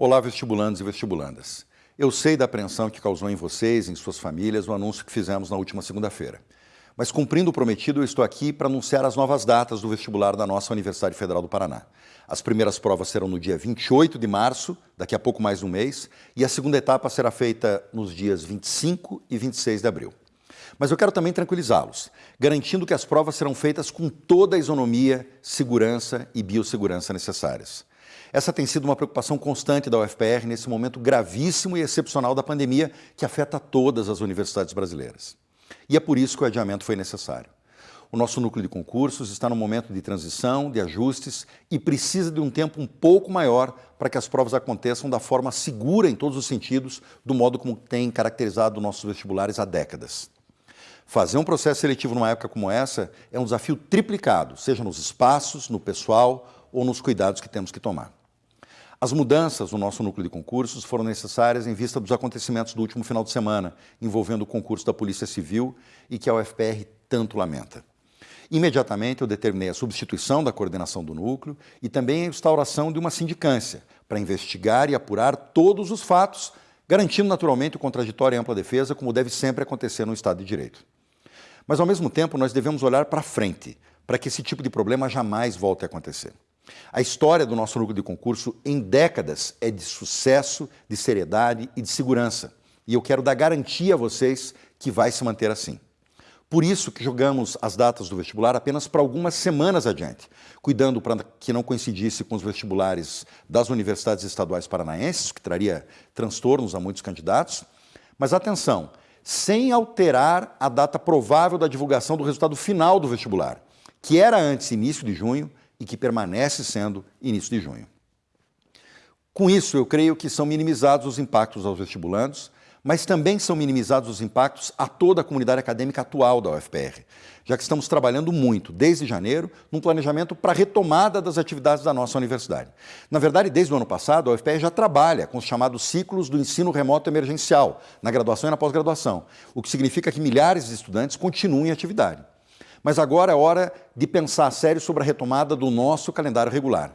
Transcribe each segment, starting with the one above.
Olá, vestibulandos e vestibulandas. Eu sei da apreensão que causou em vocês em suas famílias o anúncio que fizemos na última segunda-feira. Mas cumprindo o prometido, eu estou aqui para anunciar as novas datas do vestibular da nossa Universidade Federal do Paraná. As primeiras provas serão no dia 28 de março, daqui a pouco mais de um mês, e a segunda etapa será feita nos dias 25 e 26 de abril. Mas eu quero também tranquilizá-los, garantindo que as provas serão feitas com toda a isonomia, segurança e biossegurança necessárias. Essa tem sido uma preocupação constante da UFPR nesse momento gravíssimo e excepcional da pandemia que afeta todas as universidades brasileiras. E é por isso que o adiamento foi necessário. O nosso núcleo de concursos está no momento de transição, de ajustes e precisa de um tempo um pouco maior para que as provas aconteçam da forma segura em todos os sentidos, do modo como tem caracterizado nossos vestibulares há décadas. Fazer um processo seletivo numa época como essa é um desafio triplicado, seja nos espaços, no pessoal ou nos cuidados que temos que tomar. As mudanças no nosso núcleo de concursos foram necessárias em vista dos acontecimentos do último final de semana, envolvendo o concurso da Polícia Civil e que a UFPR tanto lamenta. Imediatamente eu determinei a substituição da coordenação do núcleo e também a instauração de uma sindicância para investigar e apurar todos os fatos, garantindo naturalmente o contraditório e ampla defesa, como deve sempre acontecer no Estado de Direito. Mas, ao mesmo tempo, nós devemos olhar para frente, para que esse tipo de problema jamais volte a acontecer. A história do nosso núcleo de concurso em décadas é de sucesso, de seriedade e de segurança. E eu quero dar garantia a vocês que vai se manter assim. Por isso que jogamos as datas do vestibular apenas para algumas semanas adiante, cuidando para que não coincidisse com os vestibulares das universidades estaduais paranaenses, que traria transtornos a muitos candidatos. Mas atenção, sem alterar a data provável da divulgação do resultado final do vestibular, que era antes início de junho e que permanece sendo início de junho. Com isso, eu creio que são minimizados os impactos aos vestibulandos, mas também são minimizados os impactos a toda a comunidade acadêmica atual da UFPR, já que estamos trabalhando muito, desde janeiro, num planejamento para a retomada das atividades da nossa universidade. Na verdade, desde o ano passado, a UFPR já trabalha com os chamados ciclos do ensino remoto emergencial, na graduação e na pós-graduação, o que significa que milhares de estudantes continuam em atividade. Mas agora é hora de pensar a sério sobre a retomada do nosso calendário regular.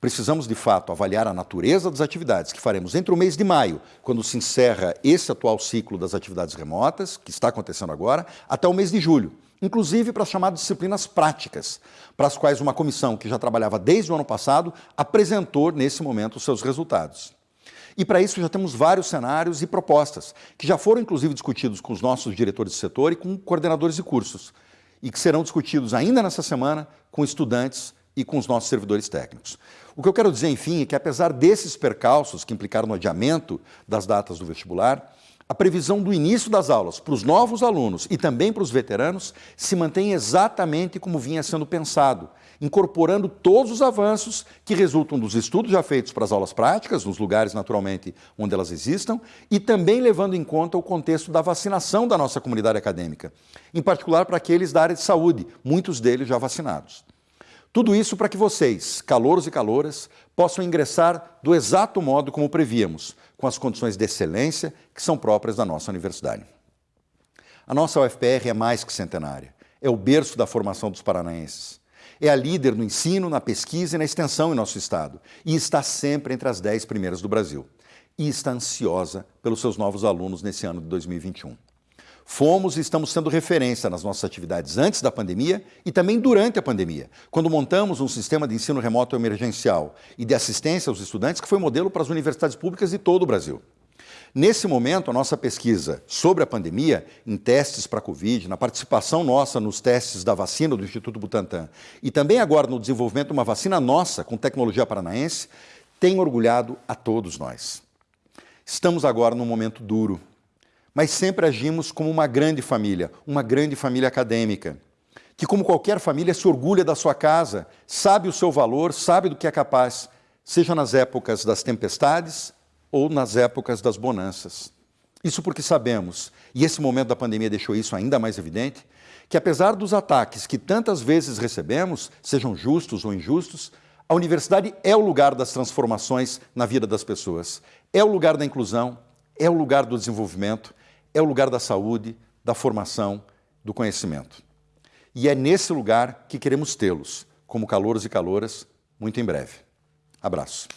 Precisamos, de fato, avaliar a natureza das atividades que faremos entre o mês de maio, quando se encerra esse atual ciclo das atividades remotas, que está acontecendo agora, até o mês de julho, inclusive para as chamadas disciplinas práticas, para as quais uma comissão que já trabalhava desde o ano passado apresentou, nesse momento, seus resultados. E para isso já temos vários cenários e propostas, que já foram inclusive discutidos com os nossos diretores de setor e com coordenadores de cursos e que serão discutidos ainda nessa semana com estudantes e com os nossos servidores técnicos. O que eu quero dizer, enfim, é que apesar desses percalços que implicaram no adiamento das datas do vestibular, a previsão do início das aulas para os novos alunos e também para os veteranos se mantém exatamente como vinha sendo pensado, incorporando todos os avanços que resultam dos estudos já feitos para as aulas práticas, nos lugares, naturalmente, onde elas existam, e também levando em conta o contexto da vacinação da nossa comunidade acadêmica, em particular para aqueles da área de saúde, muitos deles já vacinados. Tudo isso para que vocês, calouros e caloras, possam ingressar do exato modo como prevíamos, com as condições de excelência que são próprias da nossa universidade. A nossa UFPR é mais que centenária, é o berço da formação dos paranaenses. É a líder no ensino, na pesquisa e na extensão em nosso estado e está sempre entre as dez primeiras do Brasil. E está ansiosa pelos seus novos alunos nesse ano de 2021. Fomos e estamos sendo referência nas nossas atividades antes da pandemia e também durante a pandemia, quando montamos um sistema de ensino remoto emergencial e de assistência aos estudantes que foi modelo para as universidades públicas de todo o Brasil. Nesse momento, a nossa pesquisa sobre a pandemia, em testes para a Covid, na participação nossa nos testes da vacina do Instituto Butantan e também agora no desenvolvimento de uma vacina nossa com tecnologia paranaense, tem orgulhado a todos nós. Estamos agora num momento duro, mas sempre agimos como uma grande família, uma grande família acadêmica, que como qualquer família se orgulha da sua casa, sabe o seu valor, sabe do que é capaz, seja nas épocas das tempestades ou nas épocas das bonanças. Isso porque sabemos, e esse momento da pandemia deixou isso ainda mais evidente, que apesar dos ataques que tantas vezes recebemos, sejam justos ou injustos, a universidade é o lugar das transformações na vida das pessoas, é o lugar da inclusão, é o lugar do desenvolvimento, é o lugar da saúde, da formação, do conhecimento. E é nesse lugar que queremos tê-los, como calouros e caloras, muito em breve. Abraço.